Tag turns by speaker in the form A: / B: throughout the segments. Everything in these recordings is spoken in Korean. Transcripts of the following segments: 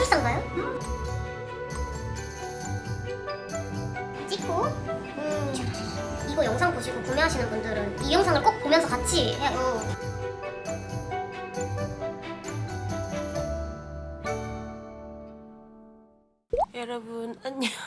A: 마술사인가요? 찍고 음, 이거 영상 보시고 구매하시는 분들은 이 영상을 꼭 보면서 같이 해요.
B: 여러분 안녕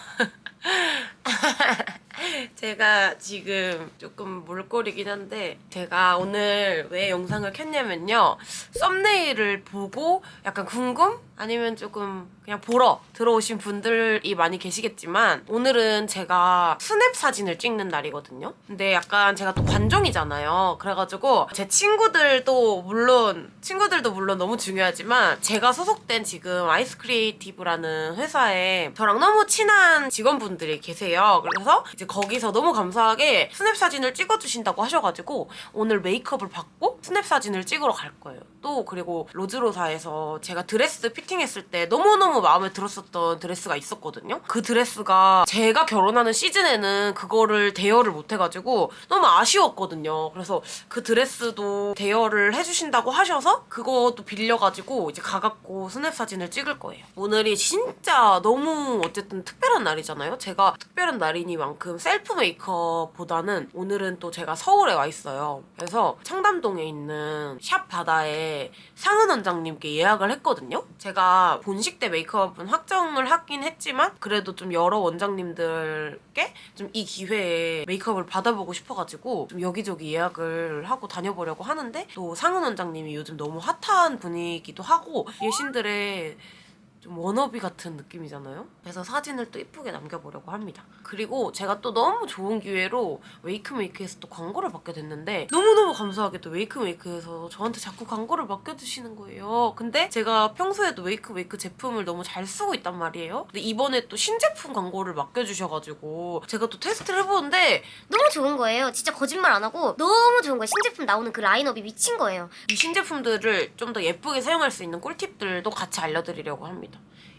B: 제가 지금 조금 몰골이긴 한데 제가 오늘 왜 영상을 켰냐면요 썸네일을 보고 약간 궁금? 아니면 조금 그냥 보러 들어오신 분들이 많이 계시겠지만 오늘은 제가 스냅 사진을 찍는 날이거든요. 근데 약간 제가 또 관종이잖아요. 그래가지고 제 친구들도 물론 친구들도 물론 너무 중요하지만 제가 소속된 지금 아이스 크리에이티브라는 회사에 저랑 너무 친한 직원분들이 계세요. 그래서 이제 거기서 너무 감사하게 스냅 사진을 찍어주신다고 하셔가지고 오늘 메이크업을 받고 스냅 사진을 찍으러 갈 거예요. 또 그리고 로즈로사에서 제가 드레스 피팅 했을 때 너무너무 마음에 들었었던 드레스가 있었거든요. 그 드레스가 제가 결혼하는 시즌에는 그거를 대여를 못해가지고 너무 아쉬웠거든요. 그래서 그 드레스도 대여를 해주신다고 하셔서 그것도 빌려가지고 이제 가갖고 스냅 사진을 찍을 거예요. 오늘이 진짜 너무 어쨌든 특별한 날이잖아요. 제가 특별한 날이니만큼 셀프 메이크업보다는 오늘은 또 제가 서울에 와 있어요. 그래서 청담동에 있는 샵 바다에 상은 원장님께 예약을 했거든요. 제가 본식 때 메이크업은 확정을 하긴 했지만 그래도 좀 여러 원장님들께 좀 이 기회에 메이크업을 받아보고 싶어가지고 좀 여기저기 예약을 하고 다녀보려고 하는데 또 상은 원장님이 요즘 너무 핫한 분이기도 하고 예신들의 좀 워너비 같은 느낌이잖아요? 그래서 사진을 또 이쁘게 남겨보려고 합니다. 그리고 제가 또 너무 좋은 기회로 웨이크메이크에서 또 광고를 받게 됐는데 너무너무 감사하게도 웨이크메이크에서 저한테 자꾸 광고를 맡겨주시는 거예요. 근데 제가 평소에도 웨이크메이크 제품을 너무 잘 쓰고 있단 말이에요. 근데 이번에 또 신제품 광고를 맡겨주셔가지고 제가 또 테스트를 해보는데
A: 너무 좋은 거예요. 진짜 거짓말 안 하고 너무 좋은 거예요. 신제품 나오는 그 라인업이 미친 거예요.
B: 이 신제품들을 좀 더 예쁘게 사용할 수 있는 꿀팁들도 같이 알려드리려고 합니다.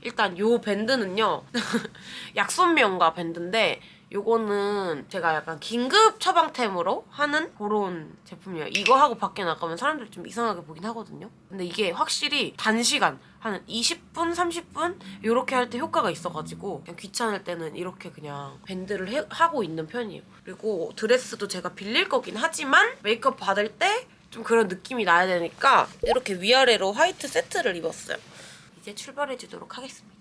B: 일단 요 밴드는요. 약손명가 밴드인데 요거는 제가 약간 긴급 처방템으로 하는 그런 제품이에요. 이거 하고 밖에 나가면 사람들이 좀 이상하게 보긴 하거든요. 근데 이게 확실히 단시간 한 20분, 30분 이렇게 할 때 효과가 있어가지고 그냥 귀찮을 때는 이렇게 그냥 밴드를 해- 하고 있는 편이에요. 그리고 드레스도 제가 빌릴 거긴 하지만 메이크업 받을 때 좀 그런 느낌이 나야 되니까 이렇게 위아래로 화이트 세트를 입었어요. 이제 출발해 주도록 하겠습니다.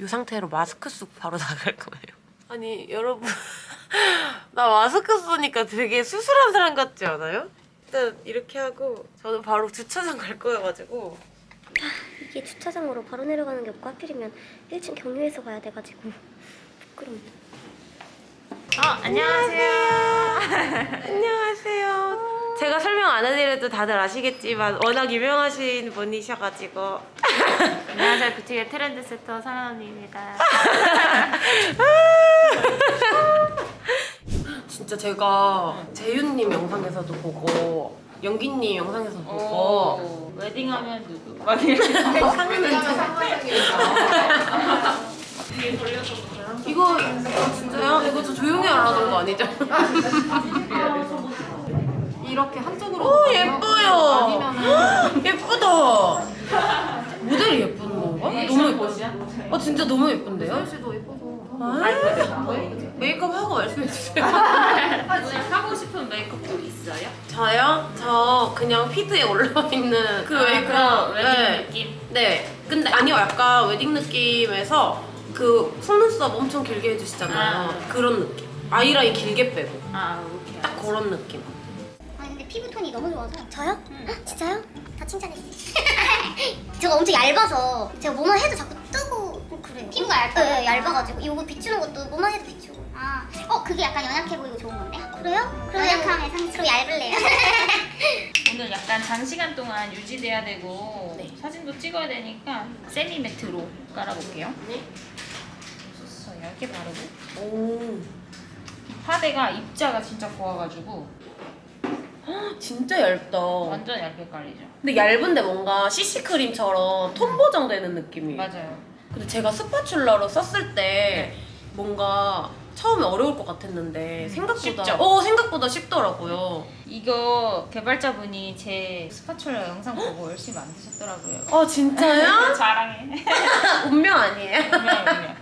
B: 이 상태로 마스크 쓰고 바로 나갈 거예요. 아니 여러분 나 마스크 쓰니까 되게 수술한 사람 같지 않아요? 일단 이렇게 하고 저는 바로 주차장 갈 거여가지고
A: 이게 주차장으로 바로 내려가는 게 없고 하필이면 1층 경유해서 가야 돼가지고 부끄럽네.
C: 어, 안녕하세요.
B: 안녕하세요. 제가 설명 안 해드려도 다들 아시겠지만 워낙 유명하신 분이셔가지고
C: 안녕하세요. 뷰티의 트렌드 세터 사랑언니입니다.
B: 진짜 제가 재윤님 영상에서도 보고 연기님 영상에서도 보고
C: 오, 웨딩하면 누구? 막 이렇게
B: 상은은
C: 뒤에 돌려서
B: 이거 진짜요? 이거 저 조용히 하라는 거 아니죠?
D: 이렇게 한쪽으로
B: 오 예뻐요.
D: 아니면은
B: 예쁘다. 모델이 예쁜 건가? 너무 예뻐. 아 진짜 너무 예쁜데요?
D: 씨도 예뻐서
B: 메이크업 하고 말씀해 주세요.
C: 하고 싶은 메이크업도 있어요?
B: 저요? 저 그냥 피드에 올라와 있는 그
C: 아,
B: 메이크업.
C: 웨딩
B: 네.
C: 느낌?
B: 네. 근데 아니요, 약간 웨딩 느낌에서 그 속눈썹 엄청 길게 해주시잖아요.
C: 아.
B: 그런 느낌. 아이라인 길게 빼고
C: 아, 오케이.
B: 딱 그런 느낌.
A: 피부톤이 너무 좋아서 저요? 헉, 진짜요? 다 칭찬했어요 제가 엄청 얇아서 제가 뭐만 해도 자꾸 뜨고 그래요 피부가 얇아요? 네, 얇아가지고 이거 비추는 것도 뭐만 해도 비추고
E: 아, 어 그게 약간 연약해 보이고 좋은 건데?
A: 그래요?
E: 연약함의 상징.
A: 그럼 얇을래요?
C: 오늘 약간 장시간 동안 유지돼야 되고
B: 네.
C: 사진도 찍어야 되니까 세미 매트로 깔아볼게요.
B: 네.
C: 저 얇게 바르고
B: 오.
C: 파데가 입자가 진짜 고와가지고
B: 진짜 얇다.
C: 완전 얇게 깔리죠.
B: 근데 얇은데 뭔가 CC 크림처럼 톤 보정되는 느낌이에요.
C: 맞아요.
B: 근데 제가 스파츌러로 썼을 때 뭔가 처음에 어려울 것 같았는데 생각보다
C: 쉽죠?
B: 어 생각보다 쉽더라고요.
C: 이거 개발자분이 제 스파츌라 영상 보고 열심히 만드셨더라고요.
B: 어 진짜요?
C: 자랑해.
B: 운명 아니에요?
C: 분명, 분명.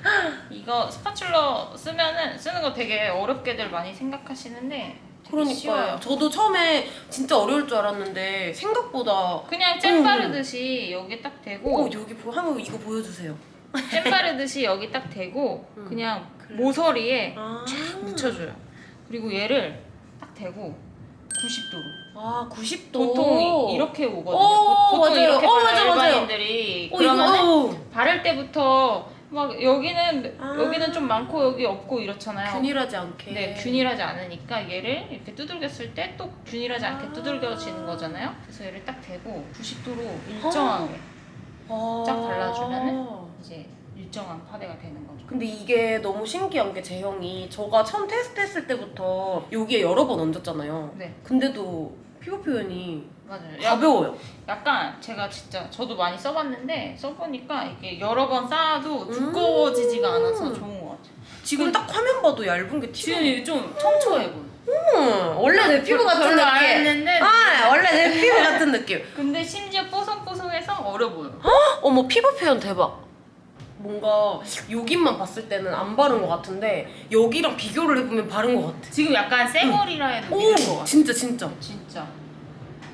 C: 이거 스파츌러 쓰면은 쓰는 거 되게 어렵게들 많이 생각하시는데.
B: 그러니까요. 저도 처음에 진짜 어려울 줄 알았는데 생각보다
C: 그냥 잼 바르듯이 여기
B: 딱어
C: 대고
B: 여기 보 한번 이거 보여주세요.
C: 잼 바르듯이 여기 딱 대고
B: 음.
C: 그냥 모서리에
B: 아,
C: 묻혀줘요. 그리고 얘를 딱 대고 90도로.
B: 아 90도.
C: 보통 이렇게 오거든요.
B: 오,
C: 보통
B: 맞아요.
C: 이렇게
B: 어, 맞아, 맞아요.
C: 일반인들이.
B: 어
C: 그러면은
B: 이거 어.
C: 바를 때부터 막 여기는
B: 아.
C: 여기는 좀 많고 여기 없고 이렇잖아요.
B: 균일하지 않게.
C: 네, 균일하지 않으니까 얘를 이렇게 두들겼을 때 또 균일하지 않게
B: 아.
C: 두들겨지는 거잖아요. 그래서 얘를 딱 대고 90도로 일정하게
B: 아.
C: 쫙 발라주면은 이제 일정한 파데가 되는 거죠.
B: 근데 이게 너무 신기한 게 제형이 저가 처음 테스트했을 때부터 여기에 여러 번 얹었잖아요.
C: 네,
B: 근데도 피부 표현이
C: 맞아요. 야,
B: 가벼워요.
C: 약간 제가 진짜 저도 많이 써봤는데 써보니까 이게 여러 번 쌓아도 두꺼워지지가
B: 음.
C: 않아서 좋은 것 같아요.
B: 지금 딱 화면 봐도 얇은 게
C: 지금
B: 튀어요.
C: 이게 좀 청초해 보여.
B: 음, 원래 내 피부 같은
C: 별로 안
B: 느낌.
C: 했는데
B: 아, 원래 내 피부 같은 느낌.
C: 근데 심지어 뽀송뽀송해서 어려 보여.
B: 어머 피부 표현 대박. 뭔가 여기만 봤을 때는 안 바른 것 같은데 여기랑 비교를 해보면 바른 것 같아.
C: 지금 약간 쌩얼이라 해도 믿을 것
B: 오,
C: 같아.
B: 진짜 진짜.
C: 진짜.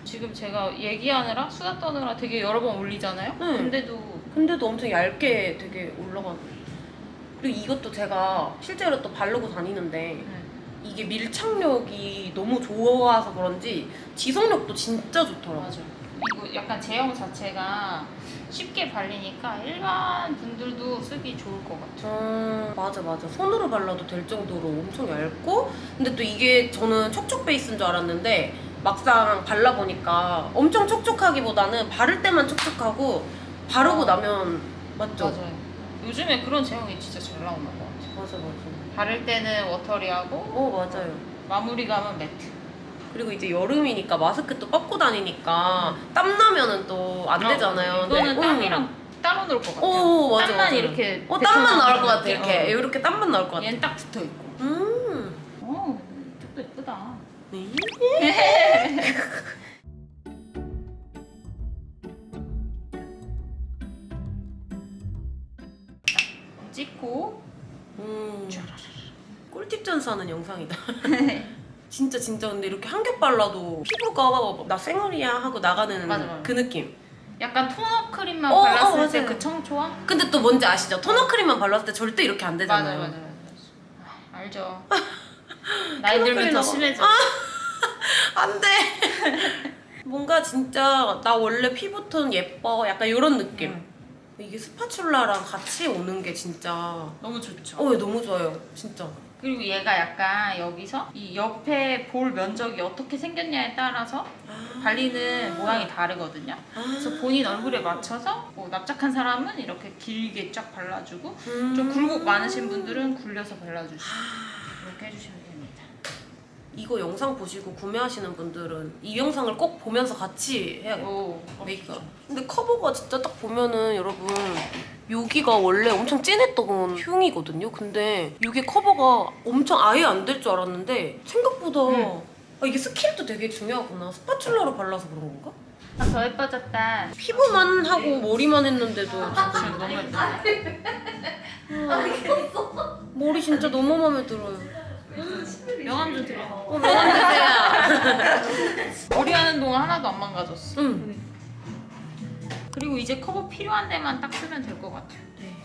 C: 지금 제가 얘기하느라 수다 떠느라 되게 여러 번 올리잖아요.
B: 응.
C: 근데도
B: 근데도 엄청 얇게 되게 올라가는. 그리고 이것도 제가 실제로 또 바르고 다니는데
C: 네.
B: 이게 밀착력이 너무 좋아서 그런지 지속력도 진짜 좋더라고.
C: 맞아. 이거 약간 제형 자체가 쉽게 발리니까 일반 분들도 쓰기 좋을 것 같아요.
B: 음, 맞아 맞아 손으로 발라도 될 정도로 엄청 얇고 근데 또 이게 저는 촉촉 베이스인 줄 알았는데 막상 발라보니까 엄청 촉촉하기보다는 바를 때만 촉촉하고 바르고 나면 맞죠?
C: 맞아요. 요즘에 그런 제형이 진짜 잘 나오는 것 같아요.
B: 맞아 맞아
C: 바를 때는 워터리하고
B: 어 맞아요
C: 마무리감은 매트.
B: 그리고 이제 여름이니까 마스크 또 뻗고 다니니까 땀 나면은 또 안 되잖아요
C: 어, 이거는
B: 근데,
C: 땀이랑
B: 음.
C: 따로 놀 것 같아요.
B: 오 맞아
C: 땀만
B: 맞아.
C: 이렇게
B: 어 땀만 나올 것 같아? 이렇게
C: 어.
B: 이렇게 땀만 나올 것 같아
C: 얘는 딱 붙어 있고.
B: 음
C: 어, 이쪽도 예쁘다.
B: 네.
C: 찍고
B: 음. 꿀팁 전수하는 영상이다. 진짜 진짜 근데 이렇게 한 겹 발라도 피부가 나 쌩얼이야 하고 나가는
C: 맞아, 맞아.
B: 그 느낌.
C: 약간 토너 크림만
B: 어,
C: 발랐을
B: 어,
C: 때
B: 맞아요.
C: 그 청초함?
B: 근데 또 뭔지 아시죠? 토너 크림만 발랐을 때 절대 이렇게 안 되잖아요.
C: 맞아 맞아 맞아. 알죠. 나이 들면 더. 심해져.
B: 안 돼. 뭔가 진짜 나 원래 피부톤 예뻐 약간 이런 느낌.
C: 음.
B: 이게 스파츌라랑 같이 오는 게 진짜
C: 너무 좋죠.
B: 어 너무 좋아요 진짜.
C: 그리고 얘가 약간 여기서 이 옆에 볼 면적이 어떻게 생겼냐에 따라서 발리는 모양이 다르거든요. 그래서 본인 얼굴에 맞춰서 뭐 납작한 사람은 이렇게 길게 쫙 발라주고 좀 굴곡 많으신 분들은 굴려서 발라주시고 이렇게 해주시면 됩니다.
B: 이거 영상 보시고 구매하시는 분들은 이 영상을 꼭 보면서 같이 해야겠다.
C: 오,
B: 메이크업. 근데 커버가 진짜 딱 보면은 여러분 여기가 원래 엄청 진했던 흉이거든요. 근데 이게 커버가 엄청 아예 안 될 줄 알았는데 생각보다
C: 응.
B: 아, 이게 스킬도 되게 중요하구나. spatula로 발라서 그런 건가?
C: 아, 더 예뻐졌다.
B: 피부만 하고 머리만 했는데도
C: 지금 너무 예뻐.
B: 머리 진짜 너무 마음에 들어요.
C: 명함 좀 드려.
B: 어, 명함 주세요.
C: 머리 하는 동안 하나도 안 망가졌어.
B: 응.
C: 그리고 이제 커버 필요한 데만 딱 쓰면 될 것 같아요.
B: 네.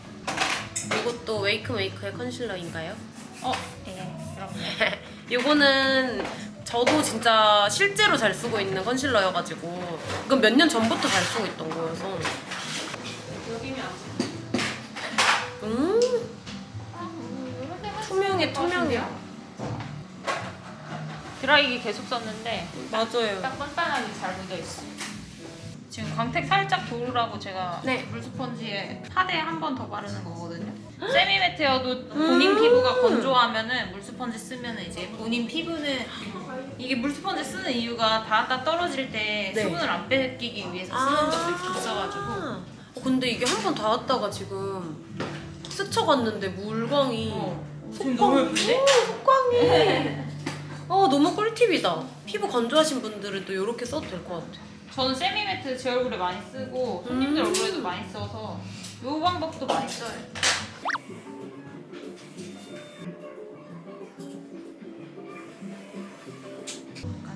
B: 이것도 웨이크 메이크의 컨실러인가요?
C: 어, 예, 이렇게.
B: 이거는 저도 진짜 실제로 잘 쓰고 있는 컨실러여가지고 이건 몇 년 전부터 잘 쓰고 있던 거여서 음 투명해 투명해
C: 드라이기 계속 썼는데
B: 맞아요
C: 딱 빤빤하게 잘 묻어 있어. 지금 광택 살짝 도우라고 제가
B: 네.
C: 물스펀지에 파데 한번 더 바르는 거거든요. 세미매트여도 본인 피부가 건조하면은 물스펀지 쓰면은 이제 본인 피부는 이게 물스펀지 쓰는 이유가 닿았다 떨어질 때
B: 네.
C: 수분을 안 뺏기기 위해서 쓰는 것도 있어가지고
B: 어, 근데 이게 한 번 닿았다가 지금 스쳐갔는데 물광이
C: 어. 지금 너무 예쁜데?
B: 속광이. 어 너무 꿀팁이다. 피부 건조하신 분들은 또 이렇게 써도 될 것 같아.
C: 저는 세미 매트 제 얼굴에 많이 쓰고 손님들
B: 음.
C: 얼굴에도 많이 써서 이 방법도 많이 써요.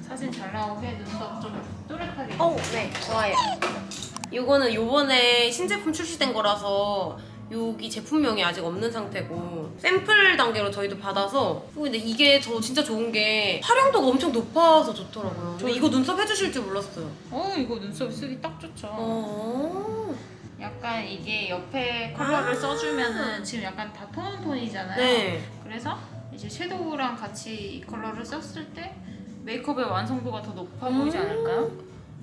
C: 사진 잘 나오게 눈썹 좀 또렷하게.
B: 어, 네, 좋아요. 이거는 요번에 신제품 출시된 거라서 여기 제품명이 아직 없는 상태고 샘플 단계로 저희도 받아서 어, 근데 이게 저 진짜 좋은 게 활용도가 엄청 높아서 좋더라고요. 저 이거 눈썹 해주실 줄 몰랐어요.
C: 어 이거 눈썹 쓰기 딱 좋죠.
B: 어.
C: 약간 이게 옆에 컬러를
B: 아.
C: 써주면은 지금 약간 다 tone on tone이잖아요.
B: 네.
C: 그래서 이제 섀도우랑 같이 이 컬러를 썼을 때 메이크업의 완성도가 더 높아 보이지
B: 음.
C: 않을까요?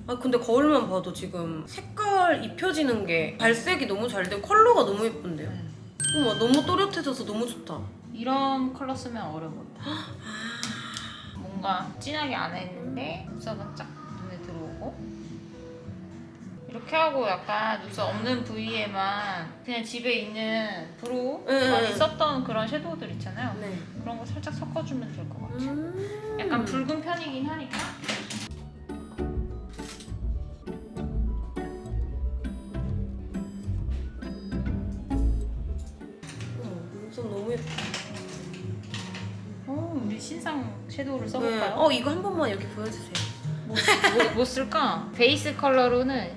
B: 아 근데 거울만 봐도 지금 색깔 입혀지는 게 발색이 너무 잘 되고 컬러가 너무 예쁜데요. 어머 너무 또렷해져서 너무 좋다.
C: 이런 컬러 쓰면 어려진다. 뭔가 진하게 안 했는데 눈썹은 쫙 눈에 들어오고 이렇게 하고 약간 눈썹 없는 부위에만 그냥 집에 있는 brow
B: 네,
C: 많이
B: 네.
C: 썼던 그런 섀도우들 있잖아요.
B: 네.
C: 그런 거 살짝 섞어주면 될 것 같아요.
B: 음.
C: 약간 붉은 편이긴 하니까 섀도우를
B: 네.
C: 써볼까요?
B: 어 이거 한 번만 여기 보여주세요.
C: 뭐, 뭐, 뭐 쓸까? 베이스 컬러로는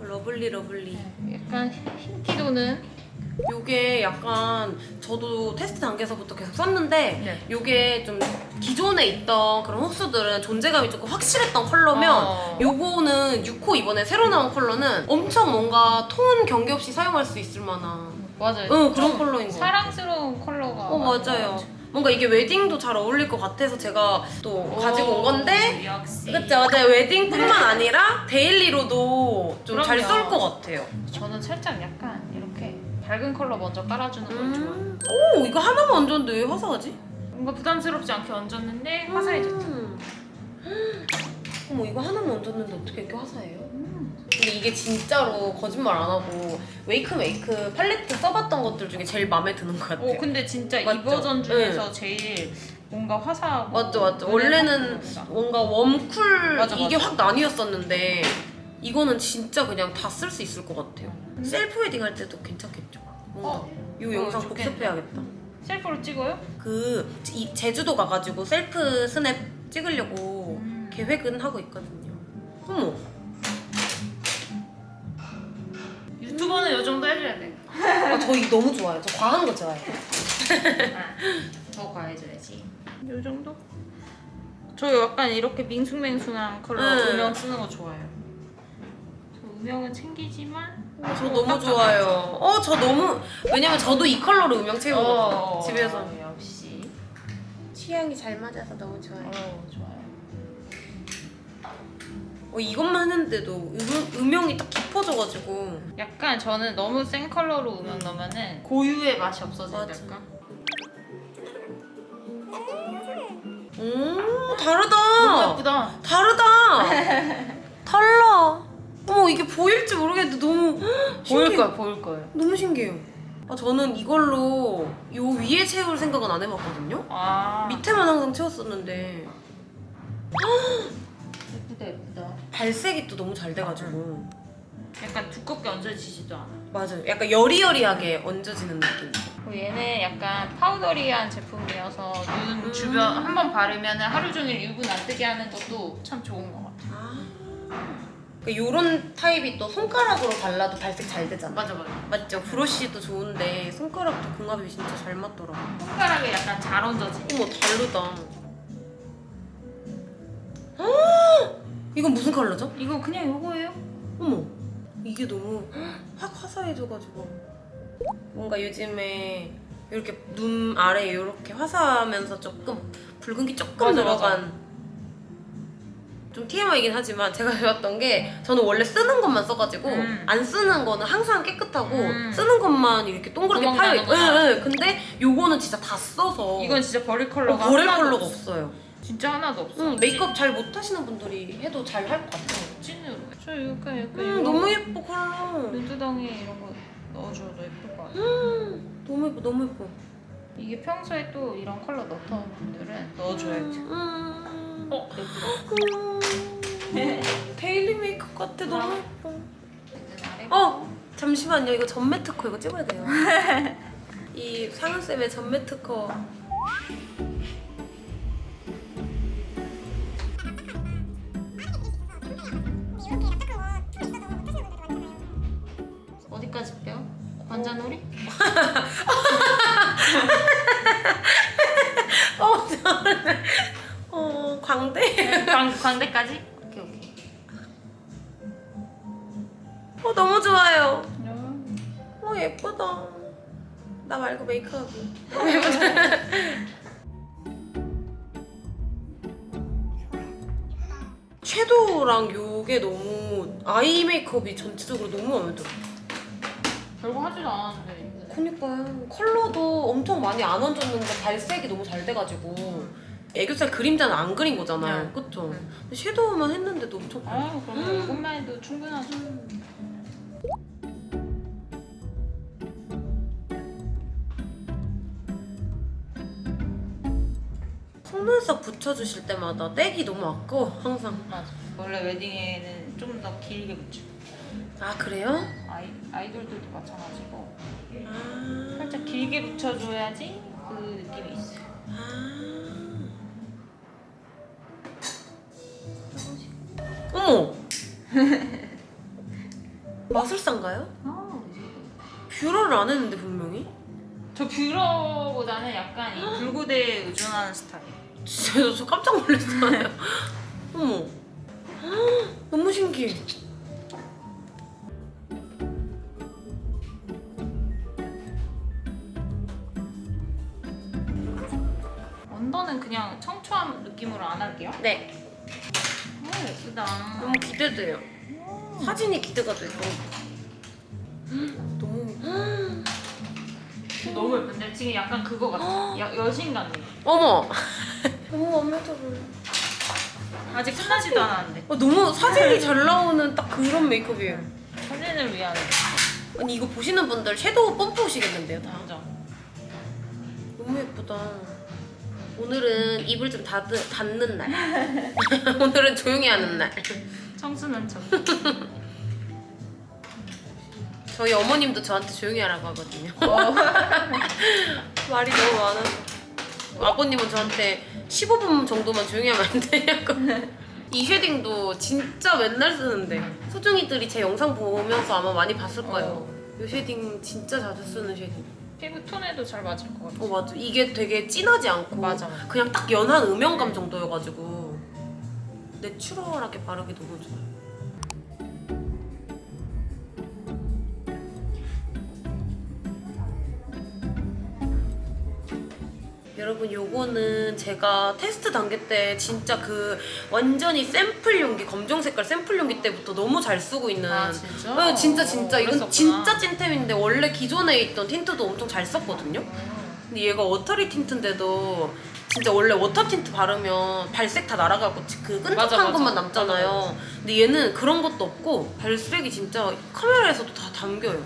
B: lovely lovely.
C: 약간 흰기 도는
B: 요게 약간 저도 테스트 단계에서부터 계속 썼는데
C: 네.
B: 요게 좀 기존에 있던 그런 호수들은 존재감이 조금 확실했던 컬러면
C: 어.
B: 요거는 6호 이번에 새로 나온 컬러는 엄청 뭔가 톤 경계 없이 사용할 수 있을 만한
C: 맞아요.
B: 응, 그런
C: 좀
B: 컬러인 것 같아요.
C: 사랑스러운 컬러가
B: 어 맞아요. 뭔가 이게 웨딩도 잘 어울릴 것 같아서 제가 또 가지고 온 건데
C: 역시
B: 그쵸 맞아요 웨딩뿐만 아니라 데일리로도 좀 잘. 쓸것 같아요.
C: 저는 살짝 약간 이렇게 밝은 컬러 먼저 깔아주는 걸 좋아해요.
B: 음. 오 이거 하나만 얹었는데 왜 화사하지?
C: 뭔가 부담스럽지 않게 얹었는데 화사해졌죠.
B: 음. 어머 이거 하나만 얹었는데 어떻게 이렇게 화사해요? 근데 이게 진짜로 거짓말 안 하고 웨이크 메이크 팔레트 써봤던 것들 중에 제일 마음에 드는 것 같아요.
C: 오 근데 진짜 이
B: 맞죠?
C: 버전 중에서 제일 뭔가 화사하고
B: 맞죠 맞죠. 원래는. 뭔가 warm cool
C: 맞아,
B: 이게
C: 맞아.
B: 확 나뉘었었는데 이거는 진짜 그냥 다 쓸 수 있을 것 같아요. 셀프 웨딩 할 때도 괜찮겠죠? 뭔가
C: 어,
B: 이
C: 어,
B: 영상
C: 좋겠네.
B: 복습해야겠다.
C: 셀프로 찍어요?
B: 그 이, 제주도 가가지고 셀프 스냅 찍으려고
C: 음.
B: 계획은 하고 있거든요. 어머
C: 유튜버는 이 정도 해줘야 돼.
B: 아, 저 이거 너무 좋아요. 저 과한 거 좋아해요.
C: 더 과해져야지. 이 정도? 저 약간 이렇게 밍숭맹숭한 컬러
B: 응.
C: 음영 쓰는 거 좋아해요. 저 음영은 챙기지만
B: 저 너무 좋아요. 어, 저 너무 왜냐면 저도 이 컬러로 음영 채우거든요.
C: 어,
B: 집에서
C: 역시
B: 취향이 잘 맞아서 너무 좋아요.
C: 어, 좋아요.
B: 어, 이것만 했는데도 음, 음영이 딱 깊어져가지고
C: 약간 저는 너무 센 컬러로 음영 넣으면은 고유의 맛이 없어진달까?
B: 오 다르다.
C: 너무 예쁘다.
B: 다르다. 달라. 어머 이게 보일지 모르겠는데 너무
C: 보일. 거예요, 보일 거예요.
B: 너무 신기해요. 아, 저는 이걸로 요 위에 채울 생각은 안 해봤거든요.
C: 아
B: 밑에만 항상 채웠었는데
C: 예쁘다, 예쁘다.
B: 발색이 또 너무 잘 돼가지고
C: 약간 두껍게 얹어지지도 않아.
B: 맞아요. 약간 여리여리하게 얹어지는 느낌.
C: 그리고 얘는 약간 파우더리한 제품이어서 눈
B: 음.
C: 주변 한 번 바르면 하루 종일 유분 안 뜨게 하는 것도 참 좋은 것 같아요.
B: 그러니까 요런 타입이 또 손가락으로 발라도 발색 잘 되잖아.
C: 맞아 맞아.
B: 맞죠? 브러쉬도 좋은데 손가락도 궁합이 진짜 잘 맞더라고.
C: 손가락에 약간 잘 얹어지.
B: 어머 다르다. 이건 무슨 컬러죠?
C: 이거 그냥 요거예요?
B: 어머 이게 너무 확 화사해져가지고 뭔가 요즘에 이렇게 눈 아래 이렇게 화사하면서 조금 붉은기 조금
C: 맞아,
B: 들어간 좀 TMI이긴 하지만 제가 배웠던 게 저는 원래 쓰는 것만 써가지고
C: 음.
B: 안 쓰는 거는 항상 깨끗하고
C: 음.
B: 쓰는 것만 이렇게 동그랗게
C: 구멍
B: 파여 있고
C: 나는구나.
B: 예, 예. 근데 요거는 진짜 다 써서
C: 이건 진짜 버릴
B: 어,
C: 컬러가
B: 버릴
C: 하나도
B: 컬러가
C: 없어.
B: 없어요
C: 진짜 하나도 없어.
B: 응, 메이크업 잘 못하시는 분들이 해도 잘 할 것 같아요
C: 찐으로. 저 약간 약간
B: 음,
C: 이런
B: 너무 예뻐 컬러
C: 눈두덩이 이런 거 넣어줘도 예쁠 것 같아.
B: 음, 너무 예뻐 너무 예뻐
C: 이게 평소에 또 이런 컬러 넣던 분들은 넣어줘야지.
B: 음.
C: 어 예쁘다.
B: 음. daily 메이크업 같아 너무 예뻐.
C: 아래.
B: 어 잠시만요 이거 전매 특허 이거 찍어야 돼요. 이 상은 쌤의 전매 특허.
C: 어디까지 빼요? 관자놀이?
B: 어 저는 어 광대.
C: 광 광대까지? 오케이 오케이.
B: 어 너무 좋아요. 어 예쁘다. 나 말고 메이크업이. 섀도우랑 요게 너무 아이 메이크업이 전체적으로 너무 마음에 들어.
C: 별거 하지도 않았는데.
B: 그니까요. 컬러도 엄청 많이 안 얹었는데 발색이 너무 잘 돼가지고 애교살 그림자는 안 그린 거잖아요.
C: 네.
B: 그쵸?
C: 네.
B: 섀도우만 했는데도 엄청 잘
C: 아유 그럼 이것만 해도 충분하죠.
B: 속눈썹 붙여주실 때마다 떼기 너무 아까워 항상.
C: 맞아. 원래 웨딩에는 좀 더 길게 붙여.
B: 아 그래요?
C: 아이 아이돌들도 마찬가지고
B: 아.
C: 살짝 길게 붙여줘야지 그 느낌이 있어. 요
B: 아. 어머! 마술사인가요?
C: 아,
B: 뷰러를 안 했는데 분명히?
C: 저 뷰러보다는 약간 이 불구대에 의존하는 스타일.
B: 진짜 저- 저 깜짝 놀랐잖아요. 어머. 너무 신기해.
C: 언더는 그냥 청초한 느낌으로 안 할게요.
B: 네.
C: 오 예쁘다.
B: 너무 기대돼요. 사진이 기대가 돼요. 너무.
C: 너무 예쁜데 지금 약간 그거 같아. 여, 여신감.
B: 어머. 너무 마음에 들어.
C: 아직 끝나지도 않았는데
B: 어, 너무 사진이 잘 나오는 딱 그런 메이크업이에요.
C: 사진을 위한
B: 아니 이거 보시는 분들 섀도우 펌프 오시겠는데요 다.
C: 완전.
B: 너무 예쁘다. 오늘은 입을 좀 닫, 닫는 날. 오늘은 조용히 하는 날.
C: 청순한 척.
B: 저희 어머님도 저한테 조용히 하라고 하거든요.
C: 어.
B: 말이 너무 많아서. 아버님은 저한테 15분 정도만 조용히 하면 안 되냐고. 이 shading도 진짜 맨날 쓰는데 소중이들이 제 영상 보면서 아마 많이 봤을 거예요. 이 shading 진짜 자주 쓰는 shading.
C: 피부 톤에도 잘 맞을 것 같아.
B: 어 맞아. 이게 되게 진하지 않고
C: 맞아.
B: 그냥 딱 연한 음영감 정도여가지고 natural하게 바르기 너무 좋아요. 여러분 요거는 제가 테스트 단계 때 진짜 그 완전히 샘플 용기 검정 색깔 샘플 용기 때부터 너무 잘 쓰고 있는
C: 아, 진짜?
B: 네, 진짜 진짜
C: 어,
B: 이건
C: 그랬었구나.
B: 진짜 찐템인데 원래 기존에 있던 틴트도 엄청 잘 썼거든요 근데 얘가 watery tint인데도 진짜 원래 water tint 바르면 발색 다 날아가고 그 끈적한
C: 맞아, 맞아.
B: 것만 남잖아요
C: 맞아.
B: 근데 얘는 그런 것도 없고 발색이 진짜 카메라에서도 다 당겨요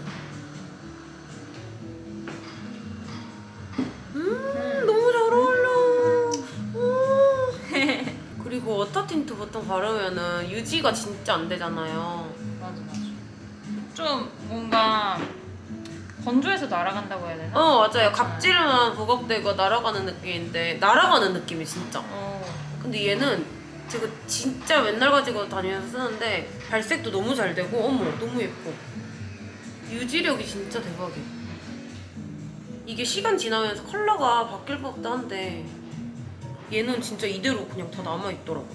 B: water tint 보통 바르면은 유지가 진짜 안 되잖아요
C: 맞아 맞아. 좀 뭔가 건조해서 날아간다고 해야 되나?
B: 어 맞아요 각질만 부각되고 날아가는 느낌인데 날아가는 느낌이 진짜
C: 어.
B: 근데 얘는 제가 진짜 맨날 가지고 다니면서 쓰는데 발색도 너무 잘 되고 어머 너무 예뻐 유지력이 진짜 대박이야 이게 시간 지나면서 컬러가 바뀔 법도 한데 얘는 진짜 이대로 그냥 다 남아있더라고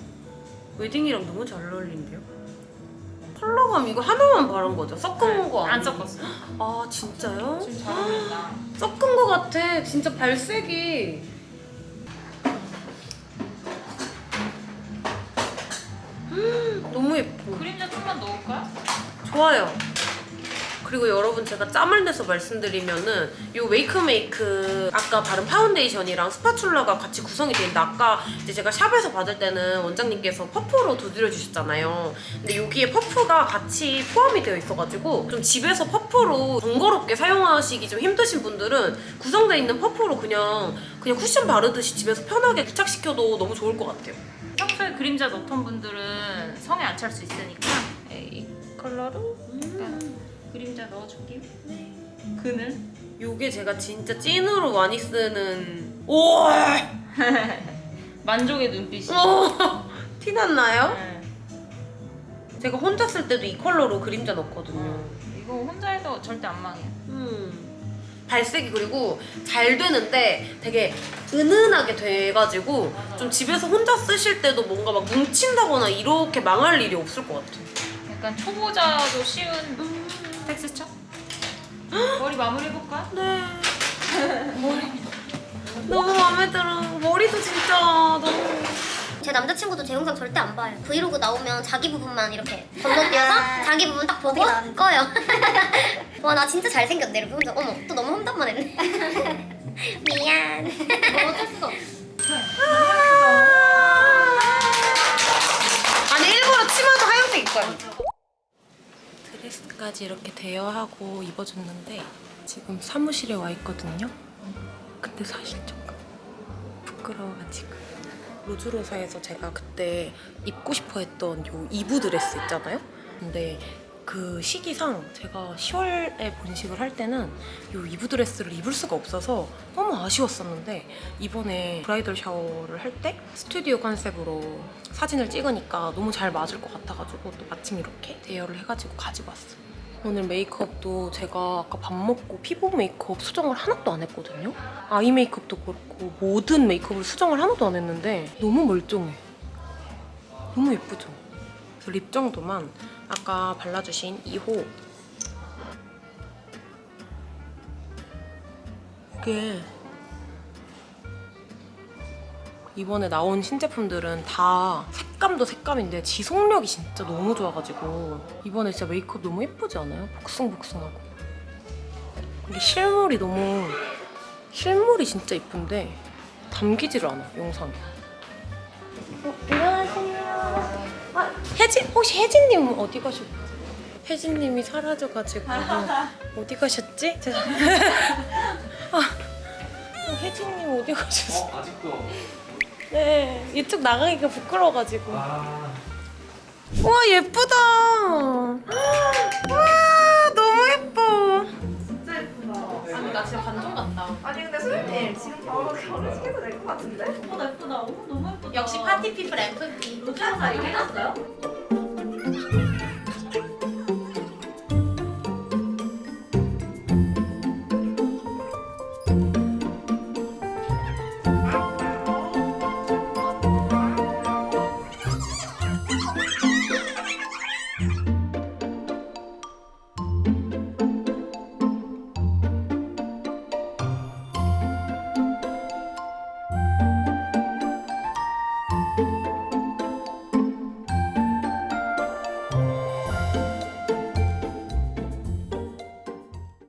B: 웨딩이랑 너무 잘 어울린대요 컬러감 이거 하나만 바른 거죠? 섞은 거 아니에요?
C: 섞었어.
B: 아 진짜요?
C: 지금 잘 어울린다.
B: 섞은 거 같아 진짜 발색이 음, 너무 예뻐
C: 그림자 좀만 넣을까요?
B: 좋아요. 그리고 여러분 제가 짬을 내서 말씀드리면은 요 웨이크메이크 아까 바른 파운데이션이랑 spatula가 같이 구성이 돼 있는데 아까 이제 제가 shop에서 받을 때는 원장님께서 퍼프로 두드려 주셨잖아요. 근데 여기에 퍼프가 같이 포함이 되어 있어가지고 좀 집에서 퍼프로 번거롭게 사용하시기 좀 힘드신 분들은 구성되어 있는 퍼프로 그냥 그냥 쿠션 바르듯이 집에서 편하게 부착시켜도 너무 좋을 것 같아요.
C: 평소에 그림자 넣던 분들은 성에 안 찰 수 있으니까 예, 이 컬러로 약간 그림자 넣어줄게요. 네. 그늘.
B: 요게 제가 진짜 찐으로 많이 쓰는 오와
C: 만족의 눈빛이.
B: 어, 티났나요?
C: 네.
B: 제가 혼자 쓸 때도 이 컬러로 그림자 넣거든요.
C: 이거 혼자 해도 절대 안 망해요.
B: 음. 발색이 그리고 잘 되는데 되게 은은하게 돼가지고 좀 집에서 혼자 쓰실 때도 뭔가 막 뭉친다거나 이렇게 망할 일이 없을 것 같아요.
C: 약간 초보자도 쉬운 텍스처? 머리 마무리 해볼까?
B: 네. 머리 너무 마음에 들어. 머리도 진짜 너무
A: 제 남자친구도 제 영상 절대 안 봐요. 브이로그 나오면 자기 부분만 이렇게 건너뛰어서 자기 부분 딱 보고 꺼요. 와 나 진짜 잘생겼네 혼자 어머 또 너무 험담만 했네. 미안. 어쩔 수가 없어.
B: 아니 일부러 치마도 하얀색 입고 왔 드레스까지 이렇게 대여하고 입어줬는데 지금 사무실에 와 있거든요. 근데 사실 조금 부끄러워가지고 로즈로사에서 제가 그때 입고 싶어 했던 요 이브 드레스 있잖아요. 근데 그 시기상 제가 10월에 본식을 할 때는 요 이브 드레스를 입을 수가 없어서 너무 아쉬웠었는데 이번에 bridal shower를 할 때 스튜디오 컨셉으로 사진을 찍으니까 너무 잘 맞을 것 같아가지고 또 마침 이렇게 대여를 해가지고 가지고 왔어요. 오늘 메이크업도 제가 아까 밥 먹고 피부 메이크업 수정을 하나도 안 했거든요. 아이 메이크업도 그렇고 모든 메이크업을 수정을 하나도 안 했는데 너무 멀쩡해. 너무 예쁘죠? 립 정도만 아까 발라주신 2호 이게 이번에 나온 신제품들은 다 색감도 색감인데 지속력이 진짜 너무 좋아가지고 이번에 진짜 메이크업 너무 예쁘지 않아요? 복숭복숭하고 이게 실물이 너무 실물이 진짜 예쁜데 담기지를 않아 영상에 어, 안녕하세요 아, 혜진 혹시 혜진님 어디 가셨지? 혜진님이 사라져가지고 어디 가셨지? 죄송- 아, 어, 혜진님 어디 가셨어?
F: 어, 아직도
B: 네, 이쪽 나가기가 부끄러워가지고.
F: 아
B: 우와, 예쁘다. 와, 너무 예뻐.
D: 진짜 예쁘다.
B: 아니, 나 진짜 반전 같다.
D: 아니 근데 소연님 지금 바로 결혼시켜도 될 것 같은데?
C: 예쁘다 예쁘다. 어, 너무 예쁘다.
B: 역시 파티 피플 MVP.
D: 로즈로사 이거 해놨어요?